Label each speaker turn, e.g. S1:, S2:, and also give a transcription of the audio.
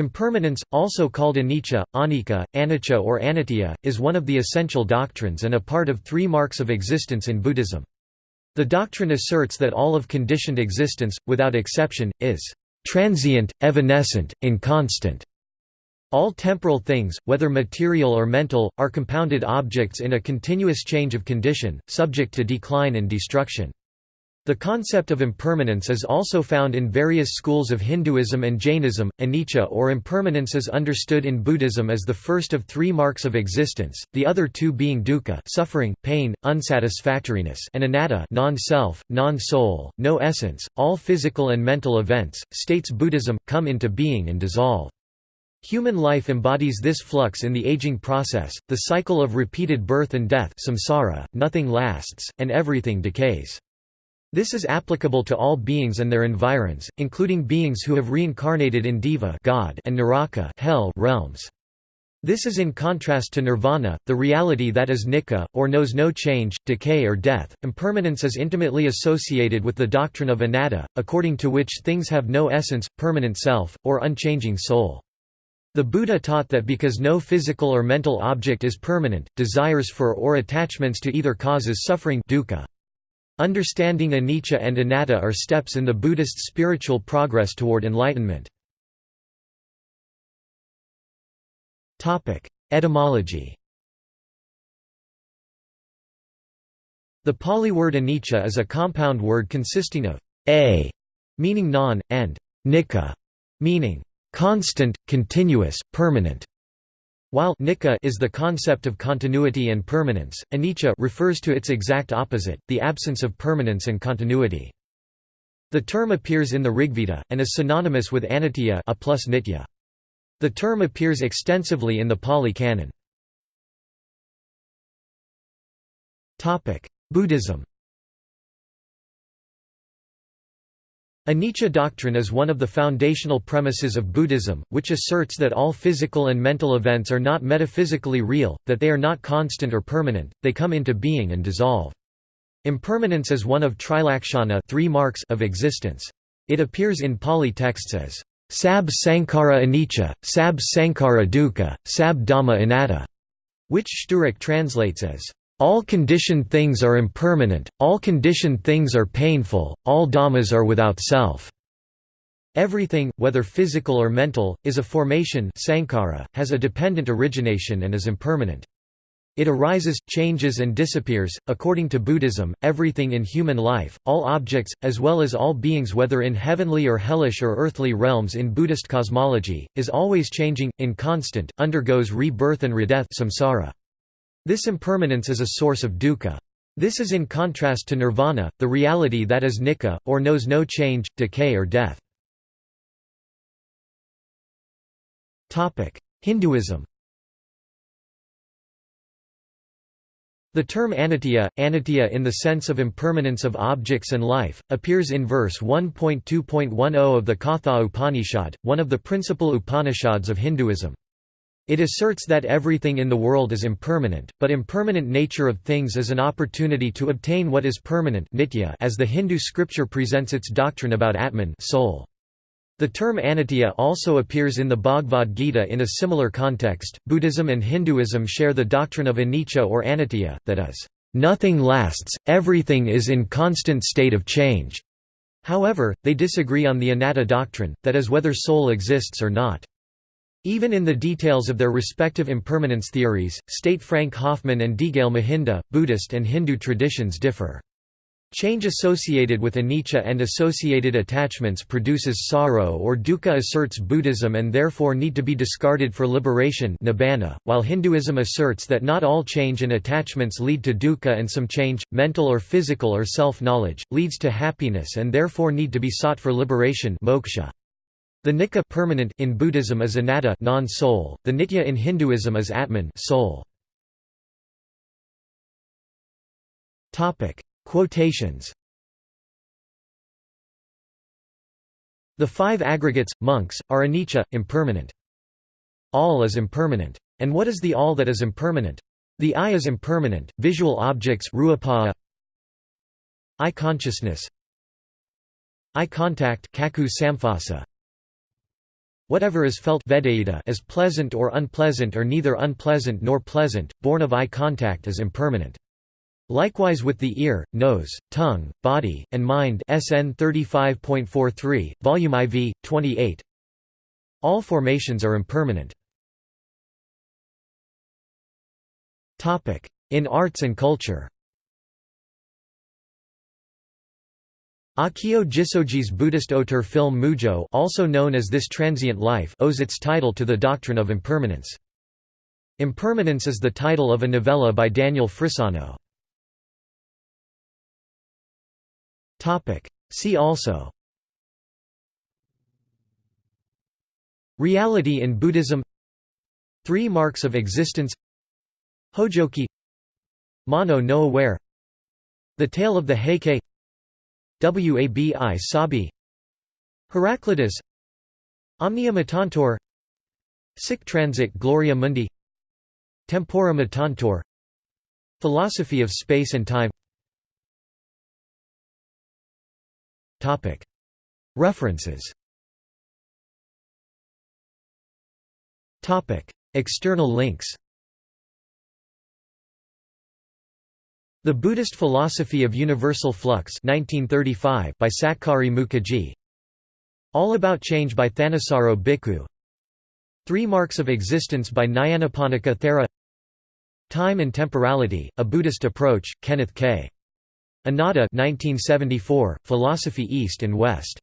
S1: Impermanence, also called anicca, anicca, anicca or anitya, is one of the essential doctrines and a part of three marks of existence in Buddhism. The doctrine asserts that all of conditioned existence, without exception, is transient, evanescent, inconstant. All temporal things, whether material or mental, are compounded objects in a continuous change of condition, subject to decline and destruction. The concept of impermanence is also found in various schools of Hinduism and Jainism. Anicca or impermanence is understood in Buddhism as the first of three marks of existence, the other two being dukkha, suffering, pain, unsatisfactoriness, and anatta, non-self, non-soul, no essence. All physical and mental events, states Buddhism, come into being and dissolve. Human life embodies this flux in the aging process, the cycle of repeated birth and death samsara, nothing lasts, and everything decays. This is applicable to all beings and their environs, including beings who have reincarnated in Deva God and Naraka hell realms. This is in contrast to nirvana, the reality that is nicca, or knows no change, decay or death. Impermanence is intimately associated with the doctrine of anatta, according to which things have no essence, permanent self, or unchanging soul. The Buddha taught that because no physical or mental object is permanent, desires for or attachments to either causes suffering dukkha. Understanding anicca and anatta are steps in the Buddhist spiritual progress toward enlightenment. Etymology The Pali word anicca is a compound word consisting of a, meaning non, and nicca, meaning constant, continuous, permanent. While nicca is the concept of continuity and permanence, anicca refers to its exact opposite, the absence of permanence and continuity. The term appears in the Rigveda, and is synonymous with anitya a plus nitya. The term appears extensively in the Pali Canon. Buddhism Anicca doctrine is one of the foundational premises of Buddhism, which asserts that all physical and mental events are not metaphysically real, that they are not constant or permanent, they come into being and dissolve. Impermanence is one of trilakshana three marks of existence. It appears in Pali texts as sab sankhara anicca, sab sankhara dukkha, sab dhamma anatta, which Sturek translates as all conditioned things are impermanent, all conditioned things are painful, all dhammas are without self. Everything, whether physical or mental, is a formation sankhara, has a dependent origination and is impermanent. It arises, changes and disappears. According to Buddhism, everything in human life, all objects, as well as all beings whether in heavenly or hellish or earthly realms in Buddhist cosmology, is always changing, inconstant, undergoes rebirth and redeath samsara. This impermanence is a source of dukkha. This is in contrast to nirvana, the reality that is nicca, or knows no change, decay or death. Hinduism The term anitya, anitya in the sense of impermanence of objects and life, appears in verse 1.2.10 of the Katha Upanishad, one of the principal Upanishads of Hinduism. It asserts that everything in the world is impermanent, but impermanent nature of things is an opportunity to obtain what is permanent nitya as the Hindu scripture presents its doctrine about Atman soul. The term anitya also appears in the Bhagavad Gita in a similar context. Buddhism and Hinduism share the doctrine of anicca or anitya, that is, nothing lasts, everything is in constant state of change. However, they disagree on the anatta doctrine, that is whether soul exists or not. Even in the details of their respective impermanence theories, state Frank Hoffman and Deegalle Mahinda, Buddhist and Hindu traditions differ. Change associated with anicca and associated attachments produces sorrow or dukkha asserts Buddhism and therefore need to be discarded for liberation nibbana, while Hinduism asserts that not all change and attachments lead to dukkha and some change, mental or physical or self-knowledge, leads to happiness and therefore need to be sought for liberation moksha. The nicca permanent in Buddhism is anatta non-soul, the nitya in Hinduism is atman soul. Topic: Quotations. The five aggregates, monks, are anicca, impermanent. All is impermanent. And what is the all that is impermanent? The eye is impermanent, visual objects rupa, eye consciousness eye contact kaku samphassa Whatever is felt as pleasant or unpleasant or neither unpleasant nor pleasant, born of eye contact is impermanent. Likewise with the ear, nose, tongue, body, and mind SN 35.43, Volume IV, 28. All formations are impermanent. In arts and culture Akio Jissoji's Buddhist auteur film Mujo also known as This Transient Life owes its title to the doctrine of impermanence. Impermanence is the title of a novella by Daniel Frisano. See also. Reality in Buddhism. Three marks of existence. Hojoki. Mono no aware. The Tale of the Heike Wabi Sabi. Heraclitus. Omnia Mutantur Sic Transit Gloria Mundi. Tempora Mutantur Philosophy of Space and Time. References. External links The Buddhist Philosophy of Universal Flux 1935 by Satkari Mukherjee. All About Change by Thanissaro Bhikkhu. Three Marks of Existence by Nyanaponika Thera. Time and Temporality, A Buddhist Approach, Kenneth K. Inada 1974, Philosophy East and West